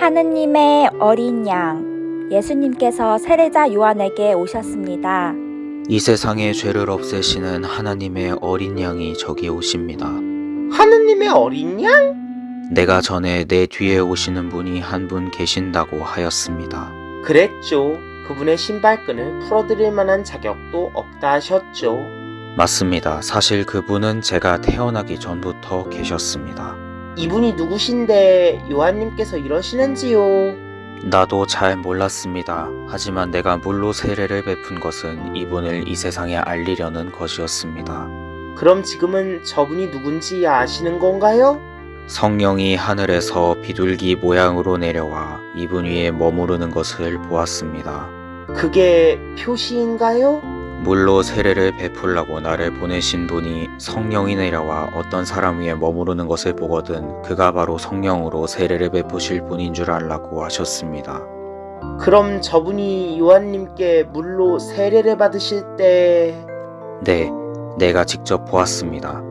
하느님의 어린 양, 예수님께서 세례자 요한에게 오셨습니다. 이 세상의 죄를 없애시는 하나님의 어린 양이 저기 오십니다. 하느님의 어린 양? 내가 전에 내 뒤에 오시는 분이 한 분 계신다고 하였습니다. 그랬죠. 그분의 신발끈을 풀어드릴 만한 자격도 없다 하셨죠. 맞습니다. 사실 그분은 제가 태어나기 전부터 계셨습니다. 이분이 누구신데 요한님께서 이러시는지요? 나도 잘 몰랐습니다. 하지만 내가 물로 세례를 베푼 것은 이분을 이 세상에 알리려는 것이었습니다. 그럼 지금은 저분이 누군지 아시는 건가요? 성령이 하늘에서 비둘기 모양으로 내려와 이분 위에 머무르는 것을 보았습니다. 그게 표시인가요? 물로 세례를 베풀라고 나를 보내신 분이 성령이 내려와 어떤 사람 위에 머무르는 것을 보거든 그가 바로 성령으로 세례를 베푸실 분인 줄 알라고 하셨습니다. 그럼 저분이 요한님께 물로 세례를 받으실 때 네, 내가 직접 보았습니다.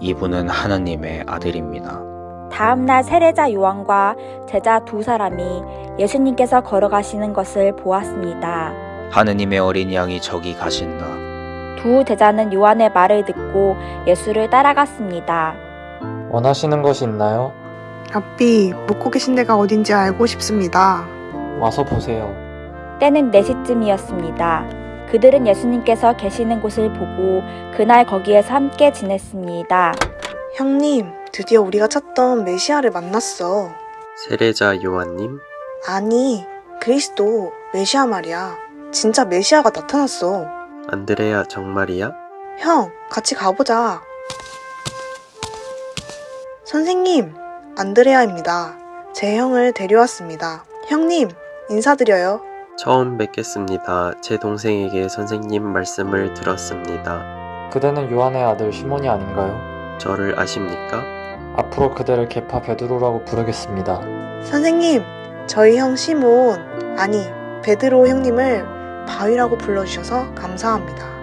이분은 하나님의 아들입니다. 다음 날 세례자 요한과 제자 두 사람이 예수님께서 걸어가시는 것을 보았습니다. 하느님의 어린 양이 저기 가신다. 두 제자는 요한의 말을 듣고 예수를 따라갔습니다. 원하시는 것이 있나요? rabbi, 묵고 계신 데가 어딘지 알고 싶습니다. 와서 보세요. 때는 4시쯤이었습니다. 그들은 예수님께서 계시는 곳을 보고 그날 거기에서 함께 지냈습니다. 형님, 드디어 우리가 찾던 메시아를 만났어. 세례자 요한님, 아니, 그리스도, 메시아 말이야. 진짜 메시아가 나타났어. 안드레아 정말이야? 형, 같이 가보자. 선생님, 안드레아입니다. 제 형을 데려왔습니다. 형님, 인사드려요. 처음 뵙겠습니다. 제 동생에게 선생님 말씀을 들었습니다. 그대는 요한의 아들 시몬이 아닌가요? 저를 아십니까? 앞으로 그대를 개파 베드로라고 부르겠습니다. 선생님, 저희 형 시몬, 아니, 베드로 형님을 바위라고 불러주셔서 감사합니다.